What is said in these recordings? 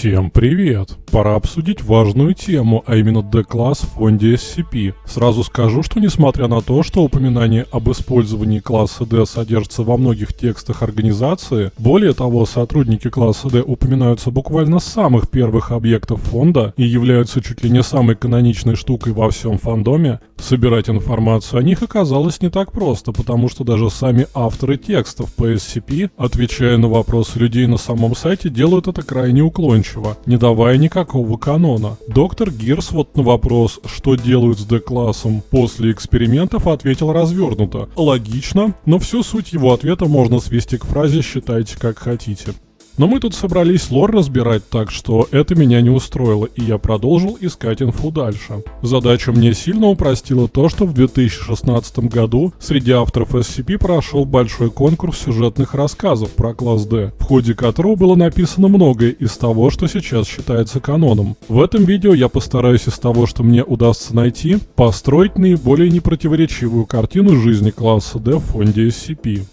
Всем привет! Пора обсудить важную тему, а именно D-класс в фонде SCP. Сразу скажу, что несмотря на то, что упоминание об использовании класса D содержится во многих текстах организации, более того, сотрудники класса D упоминаются буквально с самых первых объектов фонда и являются чуть ли не самой каноничной штукой во всем фандоме, собирать информацию о них оказалось не так просто, потому что даже сами авторы текстов по SCP, отвечая на вопросы людей на самом сайте, делают это крайне уклончиво, не давая никакого канона. Доктор Гирс вот на вопрос, что делают с D-классом после экспериментов, ответил развернуто. Логично, но всю суть его ответа можно свести к фразе «считайте как хотите». Но мы тут собрались лор разбирать, так что это меня не устроило, и я продолжил искать инфу дальше. Задачу мне сильно упростило то, что в 2016 году среди авторов SCP прошел большой конкурс сюжетных рассказов про класс D, в ходе которого было написано многое из того, что сейчас считается каноном. В этом видео я постараюсь из того, что мне удастся найти, построить наиболее непротиворечивую картину жизни класса D в фонде SCP.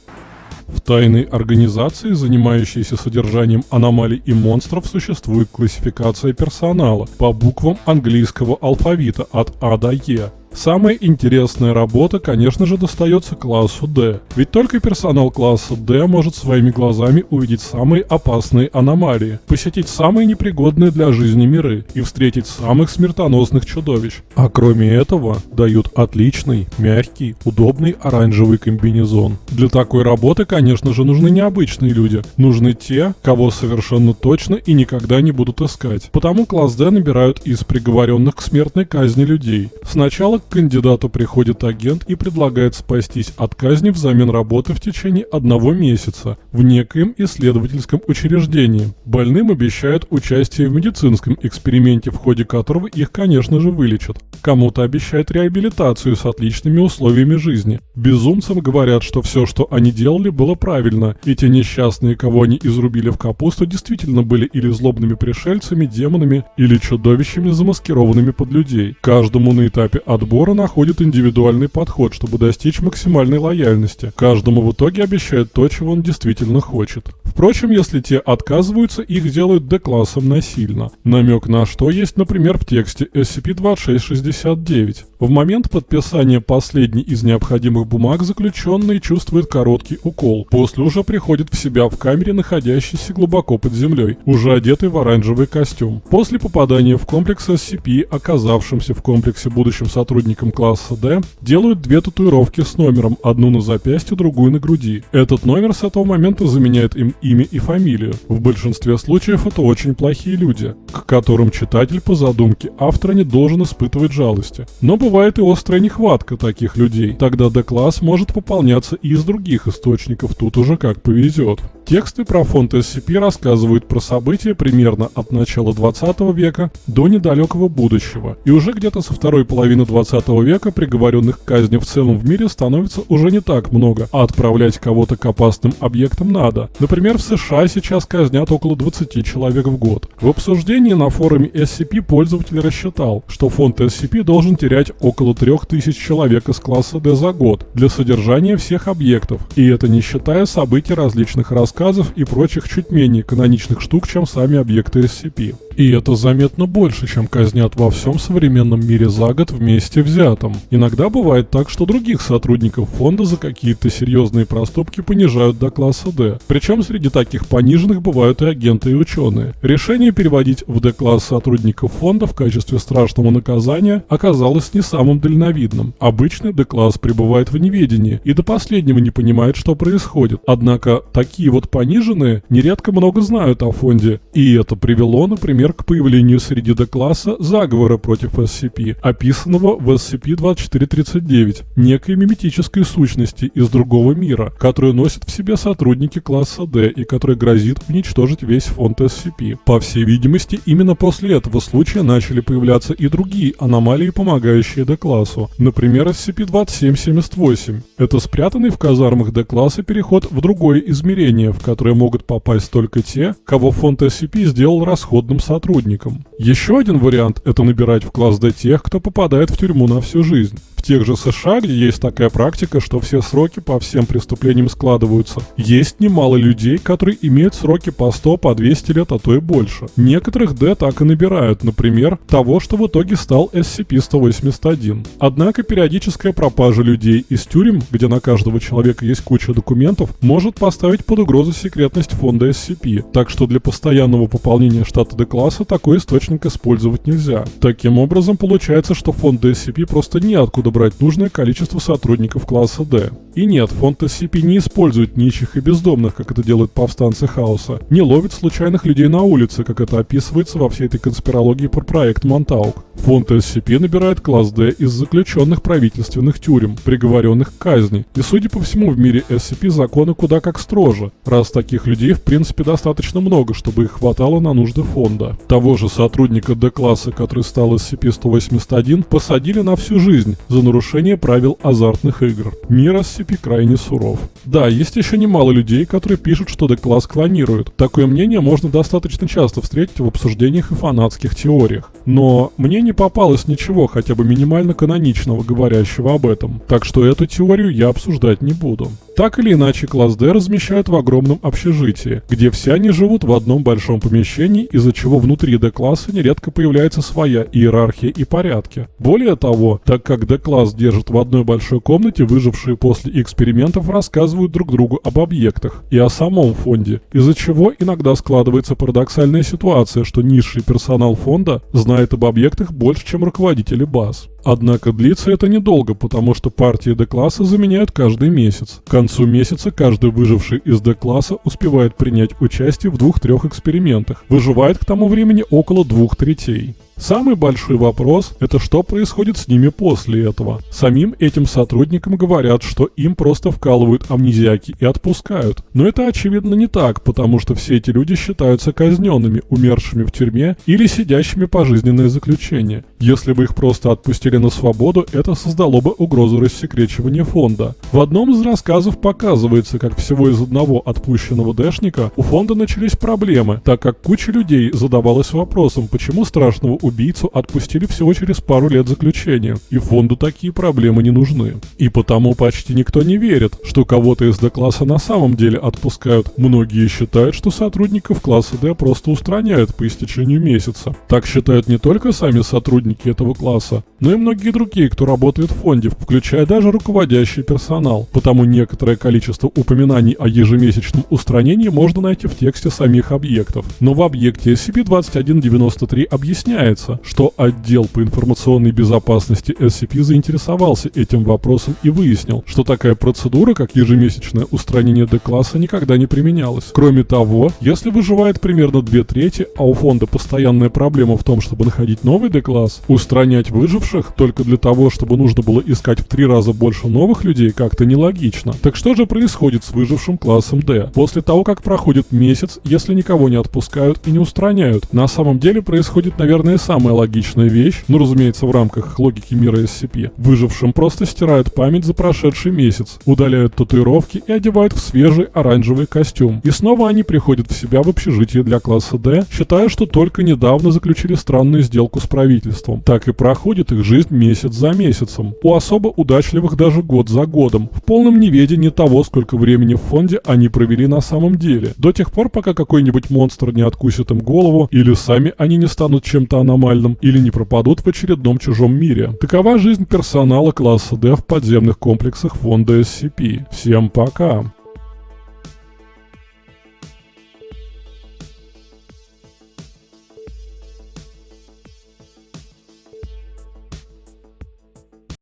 В тайной организации, занимающейся содержанием аномалий и монстров, существует классификация персонала по буквам английского алфавита от А до Е. Самая интересная работа, конечно же, достается классу D. Ведь только персонал класса D может своими глазами увидеть самые опасные аномалии, посетить самые непригодные для жизни миры и встретить самых смертоносных чудовищ. А кроме этого, дают отличный, мягкий, удобный оранжевый комбинезон. Для такой работы, конечно же, нужны необычные люди. Нужны те, кого совершенно точно и никогда не будут искать. Потому класс D набирают из приговоренных к смертной казни людей. Сначала к кандидату приходит агент и предлагает спастись от казни взамен работы в течение одного месяца в некоем исследовательском учреждении. Больным обещают участие в медицинском эксперименте, в ходе которого их, конечно же, вылечат. Кому-то обещают реабилитацию с отличными условиями жизни. Безумцам говорят, что все, что они делали, было правильно, и те несчастные, кого они изрубили в капусту, действительно были или злобными пришельцами, демонами, или чудовищами, замаскированными под людей. Каждому на этапе отбора подбора находит индивидуальный подход, чтобы достичь максимальной лояльности. Каждому в итоге обещают то, чего он действительно хочет. Впрочем, если те отказываются, их делают D-классом насильно. Намек на что есть, например, в тексте SCP-2669. В момент подписания последней из необходимых бумаг заключенный чувствует короткий укол. После уже приходит в себя в камере, находящейся глубоко под землей, уже одетый в оранжевый костюм. После попадания в комплекс SCP, оказавшимся в комплексе будущим сотрудником сотрудникам класса D делают две татуировки с номером, одну на запястье, другую на груди. Этот номер с этого момента заменяет им имя и фамилию. В большинстве случаев это очень плохие люди, к которым читатель по задумке автора не должен испытывать жалости. Но бывает и острая нехватка таких людей. Тогда D-класс может пополняться и из других источников, тут уже как повезет. Тексты про фонд SCP рассказывают про события примерно от начала 20 века до недалекого будущего. И уже где-то со второй половины 20 века приговоренных к казни в целом в мире становится уже не так много, а отправлять кого-то к опасным объектам надо. Например, в США сейчас казнят около 20 человек в год. В обсуждении на форуме SCP пользователь рассчитал, что фонд SCP должен терять около 3000 человек из класса D за год для содержания всех объектов, и это не считая событий различных рассказов рассказов и прочих чуть менее каноничных штук, чем сами объекты SCP. И это заметно больше, чем казнят во всем современном мире за год вместе взятом. Иногда бывает так, что других сотрудников фонда за какие-то серьезные проступки понижают до класса D. Причем среди таких пониженных бывают и агенты и ученые. Решение переводить в D-класс сотрудников фонда в качестве страшного наказания оказалось не самым дальновидным. Обычный D-класс пребывает в неведении и до последнего не понимает, что происходит. Однако такие вот пониженные нередко много знают о фонде, и это привело, например, например, к появлению среди D-класса заговора против SCP, описанного в SCP-2439, некой миметической сущности из другого мира, которую носят в себе сотрудники класса D и которая грозит уничтожить весь фонд SCP. По всей видимости, именно после этого случая начали появляться и другие аномалии, помогающие D-классу, например, SCP-2778. Это спрятанный в казармах D-класса переход в другое измерение, в которое могут попасть только те, кого фонд SCP сделал расходным сотрудником сотрудникам. Еще один вариант – это набирать в класс D тех, кто попадает в тюрьму на всю жизнь тех же США, где есть такая практика, что все сроки по всем преступлениям складываются, есть немало людей, которые имеют сроки по 100, по 200 лет, а то и больше. Некоторых D так и набирают, например, того, что в итоге стал SCP-181. Однако периодическая пропажа людей из тюрем, где на каждого человека есть куча документов, может поставить под угрозу секретность фонда SCP, так что для постоянного пополнения штата D-класса такой источник использовать нельзя. Таким образом, получается, что фонд SCP просто неоткуда брать нужное количество сотрудников класса D. И нет, фонд SCP не использует нищих и бездомных, как это делают повстанцы хаоса, не ловит случайных людей на улице, как это описывается во всей этой конспирологии про проект Монтаук. Фонд SCP набирает класс D из заключенных правительственных тюрем, приговоренных к казни. И судя по всему в мире SCP законы куда как строже, раз таких людей в принципе достаточно много, чтобы их хватало на нужды фонда. Того же сотрудника D-класса, который стал SCP-181, посадили на всю жизнь за нарушение правил азартных игр. Мир SCP крайне суров. Да, есть еще немало людей, которые пишут, что D-класс клонируют. Такое мнение можно достаточно часто встретить в обсуждениях и фанатских теориях. Но мне не попалось ничего хотя бы минимально каноничного, говорящего об этом. Так что эту теорию я обсуждать не буду. Так или иначе, класс D размещают в огромном общежитии, где все они живут в одном большом помещении, из-за чего внутри D-класса нередко появляется своя иерархия и порядки. Более того, так как D-класс держит в одной большой комнате, выжившие после экспериментов рассказывают друг другу об объектах и о самом фонде, из-за чего иногда складывается парадоксальная ситуация, что низший персонал фонда знает об объектах больше, чем руководители баз. Однако длится это недолго, потому что партии D-класса заменяют каждый месяц. К концу месяца каждый выживший из D-класса успевает принять участие в двух-трех экспериментах. Выживает к тому времени около двух третей. Самый большой вопрос – это что происходит с ними после этого. Самим этим сотрудникам говорят, что им просто вкалывают амнезиаки и отпускают. Но это очевидно не так, потому что все эти люди считаются казненными, умершими в тюрьме или сидящими пожизненное заключение. Если бы их просто отпустили на свободу, это создало бы угрозу рассекречивания фонда. В одном из рассказов показывается, как всего из одного отпущенного дэшника у фонда начались проблемы, так как куча людей задавалась вопросом, почему страшного убийцу отпустили всего через пару лет заключения, и фонду такие проблемы не нужны. И потому почти никто не верит, что кого-то из D-класса на самом деле отпускают. Многие считают, что сотрудников класса D просто устраняют по истечению месяца. Так считают не только сами сотрудники этого класса, но и многие другие, кто работает в фонде, включая даже руководящий персонал. Потому некоторое количество упоминаний о ежемесячном устранении можно найти в тексте самих объектов. Но в объекте SCP-2193 объясняется, Сообщается, что отдел по информационной безопасности SCP заинтересовался этим вопросом и выяснил, что такая процедура, как ежемесячное устранение D-класса, никогда не применялась. Кроме того, если выживает примерно две трети, а у фонда постоянная проблема в том, чтобы находить новый D-класс, устранять выживших только для того, чтобы нужно было искать в три раза больше новых людей, как-то нелогично. Так что же происходит с выжившим классом D? После того, как проходит месяц, если никого не отпускают и не устраняют, на самом деле происходит, наверное, самая логичная вещь, ну разумеется в рамках логики мира SCP. Выжившим просто стирают память за прошедший месяц, удаляют татуировки и одевают в свежий оранжевый костюм. И снова они приходят в себя в общежитие для класса D, считая, что только недавно заключили странную сделку с правительством. Так и проходит их жизнь месяц за месяцем. У особо удачливых даже год за годом, в полном неведении того, сколько времени в фонде они провели на самом деле. До тех пор, пока какой-нибудь монстр не откусит им голову, или сами они не станут чем-то аномальным аномальном или не пропадут в очередном чужом мире. Такова жизнь персонала класса D в подземных комплексах фонда SCP. Всем пока!